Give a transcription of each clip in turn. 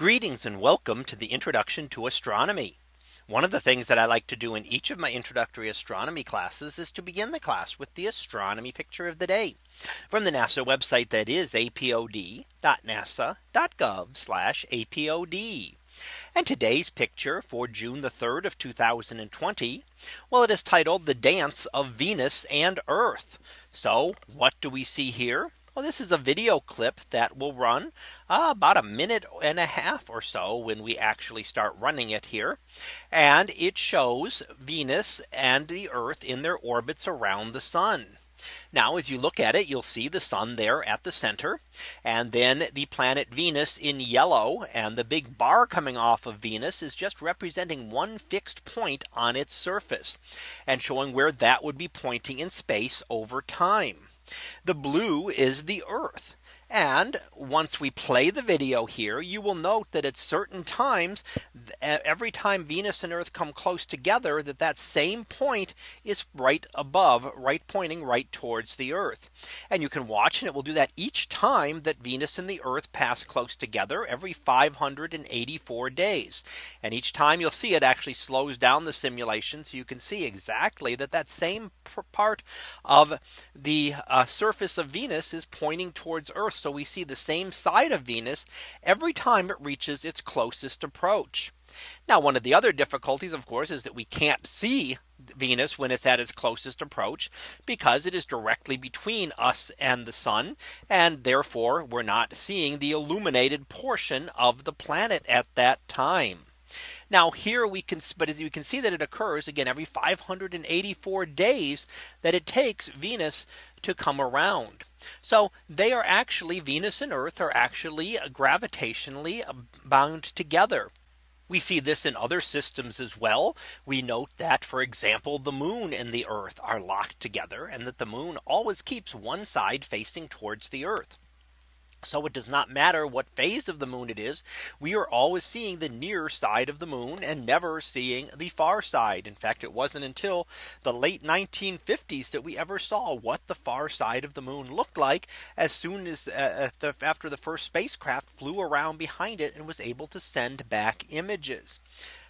Greetings and welcome to the introduction to astronomy. One of the things that I like to do in each of my introductory astronomy classes is to begin the class with the astronomy picture of the day from the NASA website that is apod.nasa.gov apod. And today's picture for June the 3rd of 2020. Well, it is titled the dance of Venus and Earth. So what do we see here? Well, this is a video clip that will run uh, about a minute and a half or so when we actually start running it here. And it shows Venus and the Earth in their orbits around the sun. Now as you look at it, you'll see the sun there at the center and then the planet Venus in yellow and the big bar coming off of Venus is just representing one fixed point on its surface and showing where that would be pointing in space over time. The blue is the Earth. And once we play the video here, you will note that at certain times, every time Venus and Earth come close together, that that same point is right above, right pointing right towards the Earth. And you can watch and it will do that each time that Venus and the Earth pass close together every 584 days. And each time you'll see it actually slows down the simulation. So you can see exactly that that same part of the uh, surface of Venus is pointing towards Earth so we see the same side of Venus every time it reaches its closest approach. Now one of the other difficulties of course is that we can't see Venus when it's at its closest approach because it is directly between us and the sun and therefore we're not seeing the illuminated portion of the planet at that time. Now here we can but as you can see that it occurs again every 584 days that it takes Venus to come around. So they are actually Venus and Earth are actually gravitationally bound together. We see this in other systems as well. We note that, for example, the moon and the Earth are locked together and that the moon always keeps one side facing towards the Earth. So it does not matter what phase of the moon it is. We are always seeing the near side of the moon and never seeing the far side. In fact, it wasn't until the late 1950s that we ever saw what the far side of the moon looked like as soon as uh, the, after the first spacecraft flew around behind it and was able to send back images.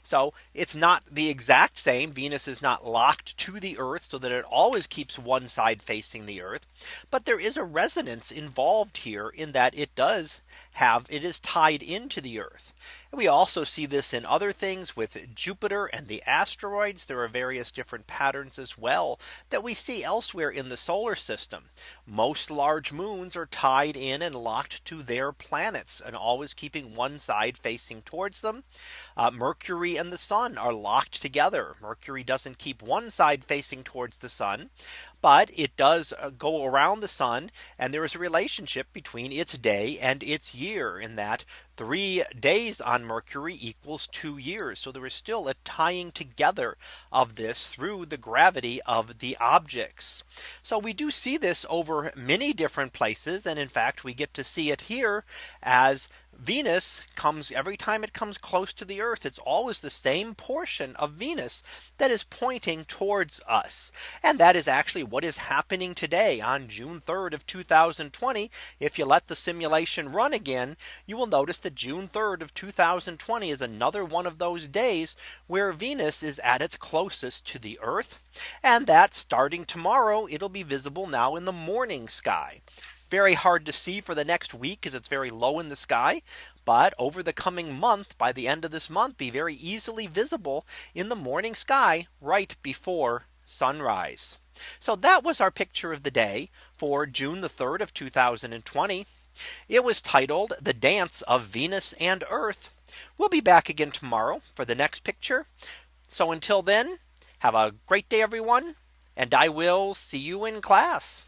So it's not the exact same. Venus is not locked to the Earth so that it always keeps one side facing the Earth. But there is a resonance involved here in that it does have it is tied into the Earth. And we also see this in other things with Jupiter and the asteroids. There are various different patterns as well that we see elsewhere in the solar system. Most large moons are tied in and locked to their planets and always keeping one side facing towards them. Uh, Mercury and the sun are locked together. Mercury doesn't keep one side facing towards the sun, but it does uh, go around the sun and there is a relationship between its day and its year in that three days on Mercury equals two years. So there is still a tying together of this through the gravity of the objects. So we do see this over many different places. And in fact, we get to see it here as Venus comes every time it comes close to the Earth. It's always the same portion of Venus that is pointing towards us. And that is actually what is happening today on June 3rd of 2020. If you let the simulation run again, you will notice that June 3rd of 2020 is another one of those days where Venus is at its closest to the Earth. And that starting tomorrow, it'll be visible now in the morning sky very hard to see for the next week because it's very low in the sky. But over the coming month by the end of this month be very easily visible in the morning sky right before sunrise. So that was our picture of the day for June the 3rd of 2020. It was titled the dance of Venus and Earth. We'll be back again tomorrow for the next picture. So until then, have a great day, everyone. And I will see you in class.